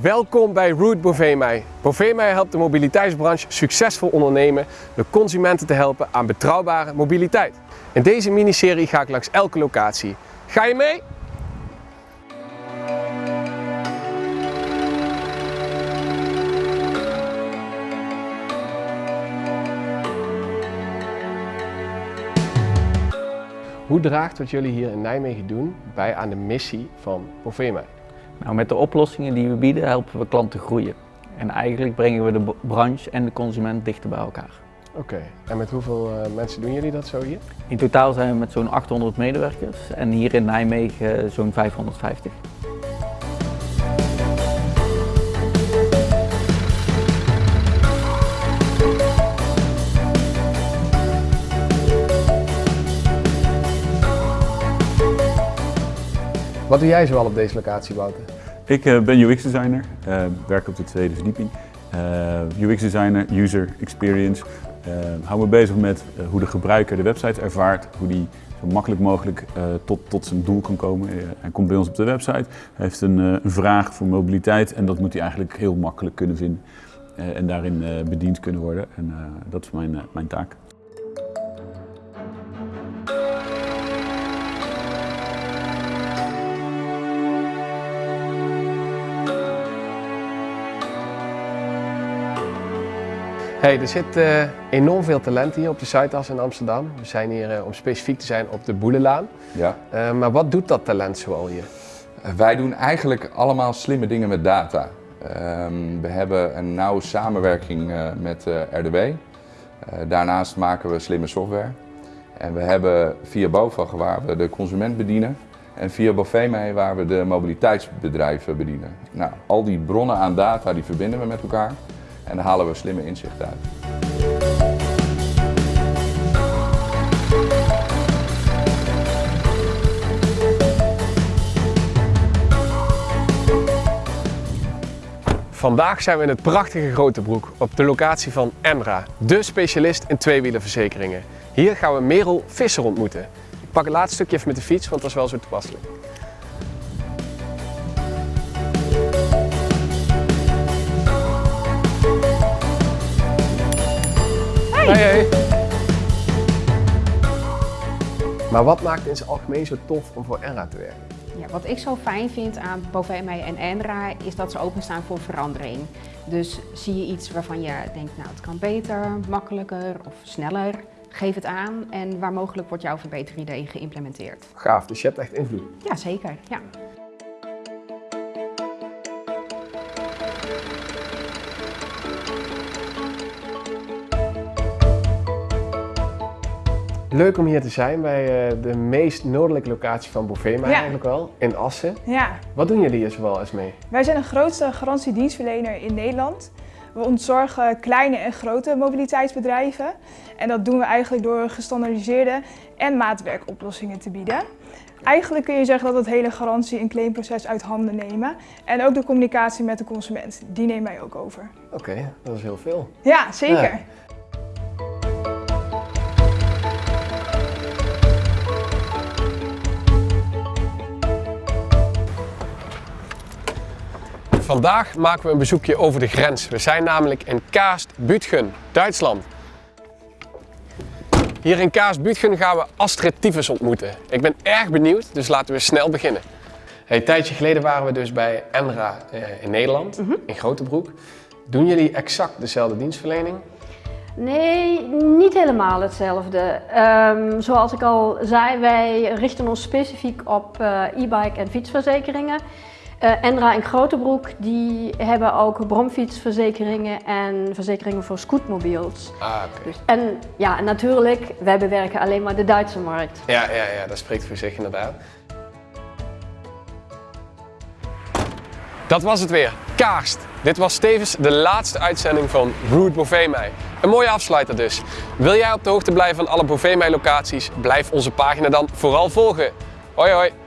Welkom bij Route Bovemei. Bovemei helpt de mobiliteitsbranche succesvol ondernemen door consumenten te helpen aan betrouwbare mobiliteit. In deze miniserie ga ik langs elke locatie. Ga je mee? Hoe draagt wat jullie hier in Nijmegen doen bij aan de missie van Bovemei? Nou, met de oplossingen die we bieden helpen we klanten groeien. En eigenlijk brengen we de branche en de consument dichter bij elkaar. Oké, en met hoeveel uh, mensen doen jullie dat zo hier? In totaal zijn we met zo'n 800 medewerkers en hier in Nijmegen zo'n 550. Wat doe jij zoal op deze locatie, Wouter? Ik uh, ben UX-designer, uh, werk op de tweede verdieping. Uh, UX-designer, user experience. hou me bezig met hoe de gebruiker de website ervaart, hoe die zo makkelijk mogelijk tot, tot zijn doel kan komen. hij komt bij ons op de website, heeft een, een vraag voor mobiliteit en dat moet hij eigenlijk heel makkelijk kunnen vinden. en daarin bediend kunnen worden. En dat is mijn, mijn taak. Hey, er zit uh, enorm veel talent hier op de Zuidas in Amsterdam. We zijn hier uh, om specifiek te zijn op de Boelenlaan. Ja. Uh, maar wat doet dat talent zoal hier? wij doen eigenlijk allemaal slimme dingen met data. Ehm, we hebben een nauwe samenwerking met RDW. daarnaast maken we slimme software. En we hebben via BOVAG waar we de consument bedienen. En via Boveme waar we de mobiliteitsbedrijven bedienen. Nou, al die bronnen aan data die verbinden we met elkaar. En halen we slimme inzichten uit. Vandaag zijn we in het prachtige Grote Broek op de locatie van Emra, de specialist in tweewielenverzekeringen. Hier gaan we Merel Visser ontmoeten. Ik pak het laatste stukje even met de fiets, want dat is wel zo toepasselijk. Hey. Maar wat maakt in zijn algemeen zo tof om voor Enra te werken? Ja, wat ik zo fijn vind aan Bovemij en Enra is dat ze openstaan voor verandering. Dus zie je iets waarvan je denkt, nou het kan beter, makkelijker of sneller, geef het aan en waar mogelijk wordt jouw verbeteridee geïmplementeerd. Gaaf, dus je hebt echt invloed? Ja, zeker. Ja. Leuk om hier te zijn bij uh, de meest noordelijke locatie van Bovema ja. eigenlijk wel, in Assen. Ja. Wat doen jullie hier zoal eens mee? Wij zijn de grootste garantiedienstverlener in Nederland. We ontzorgen kleine en grote mobiliteitsbedrijven. En dat doen we eigenlijk door gestandardiseerde en maatwerkoplossingen te bieden. Eigenlijk kun je zeggen dat het hele garantie- en claimproces uit handen nemen. En ook de communicatie met de consument, die nemen wij ook over. Oké, dat is heel veel. Ja, zeker. Vandaag maken we een bezoekje over de grens. We zijn namelijk in Kaast-Bütgen, Duitsland. Hier in Kaast-Bütgen gaan we Astrid Tyfus ontmoeten. Ik ben erg benieuwd, dus laten we snel beginnen. Hey, een tijdje geleden waren we dus bij Enra eh, in Nederland, mm -hmm. in Grotebroek. Doen jullie exact dezelfde dienstverlening? Nee, niet helemaal hetzelfde. Um, zoals ik al zei, wij richten ons specifiek op uh, e-bike en fietsverzekeringen. Uh, Enra en Grotebroek die hebben ook bromfietsverzekeringen en verzekeringen voor scootmobiels. Ah, oké. Dus, en ja, natuurlijk, wij bewerken alleen maar de Duitse markt. Ja, ja, ja dat spreekt voor zich inderdaad. Dat was het weer. Kaarst. Dit was tevens de laatste uitzending van Route Bovemei. Een mooie afsluiter dus. Wil jij op de hoogte blijven van alle Bovemei locaties? Blijf onze pagina dan vooral volgen. Hoi hoi!